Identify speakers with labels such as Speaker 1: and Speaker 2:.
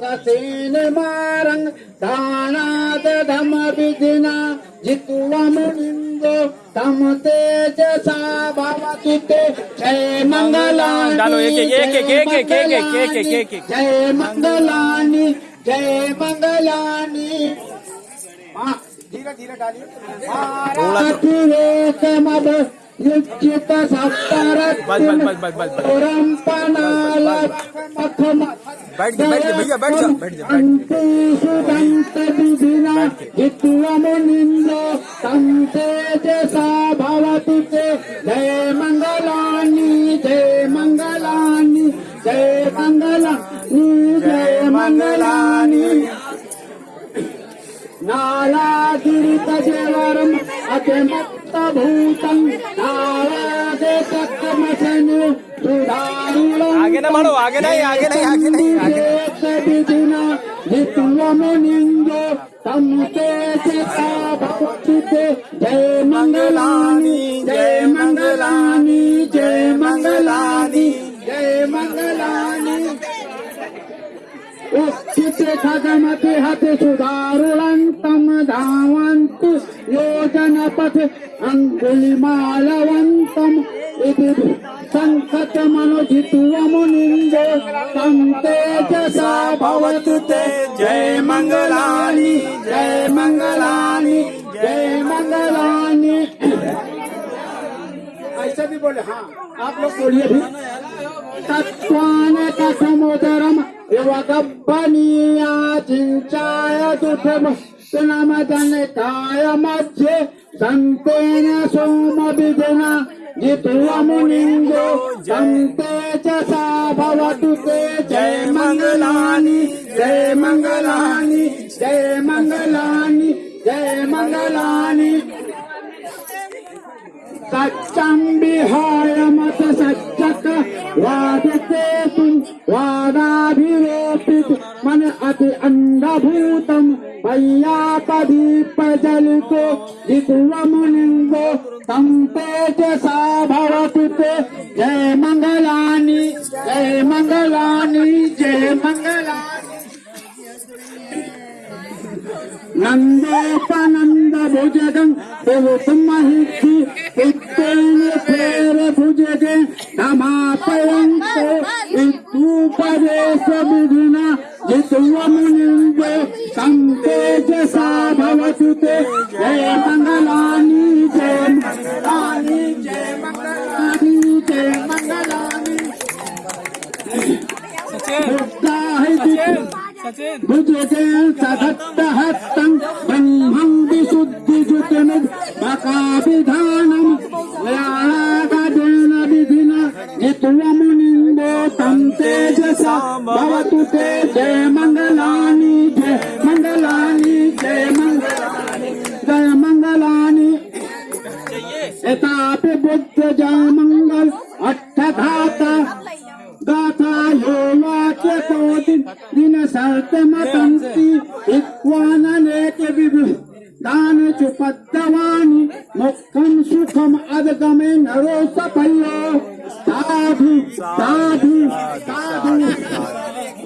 Speaker 1: තසේන මාරං දානාත ධම්මවිදිනා ජිතුවම නින්දෝ
Speaker 2: තමතේජ සාභවතුතේ ජය මංගලානි ඩාලෝ එක එක එක එක එක එක එක එක
Speaker 1: එක එක ජය මංගලානි ජය මංගලානි. මා ධීර
Speaker 2: ධීර ඩාලිය. මාරා Kita Saptarat Orang
Speaker 1: Panalat Akhamat
Speaker 2: बैठ
Speaker 1: जय मंगलानि जय मंगलानि जय मंगलानि जय मंगलानि नाला गिरित जेवरम भूतम
Speaker 2: आगे ना मारो आगे नहीं आगे नहीं आगे नहीं आगे
Speaker 1: जय मंगलानी जय मंगलानी जय मंगलानी जय मंगलानी। उचित कदम के हाथ सुधार योजनपथे अङ्गुलिमालवन्तम् इति सङ्कटमनुजित्वमुनिन्दो तं तेजसा भवतु ते। जय मङ्गलानि जय मङ्गलानि जय मङ्गलानि। ऐसा भी बोले हाँ आप लोग बोलिए भी। तत्वान कथमोदरम युवकब्बनीया चिञ्चाय दुःखम सुनमदनकाय मध्ये सन्तेन सोमविधिना जित्वमुनिन्दो सन्ते च सा भवतु जय मङ्गलानि जय मङ्गलानि जय मङ्गलानि जय मङ्गलानि। सच्चं विहाय मत सच्चक वादते तुम वादाभिरोपित मन अति अय्या प्रदीप जल को दिग्वमुनिंदो संपेट सा भवतु ते जय मंगलानी जय मंगलानी जय मंगलानी। नंदोपानंद भुजगं बहुतमहिषि पुत्रेण फेर भुजगे। नमापयन्तो विद्युपदेश विधि सुते जय मंगलानी जय मंगलानी जय मंगलानी जय मंगलानी।
Speaker 2: सचिन
Speaker 1: सचिन ब्रह्मं विशुद्धि बकाभिधानं व्याणागजेन विधिना नित्वमुनिन्दो जय मङ्गलानि बुद्ध जय मंगल अष्टधाता गाथा योगाख्य कोटि दिन सर्त मतंती इक्वाननेक विभु दान चुपद्दवानि मुक्तं सुखम अदगमे नरो सफलो साधु साधु साधु।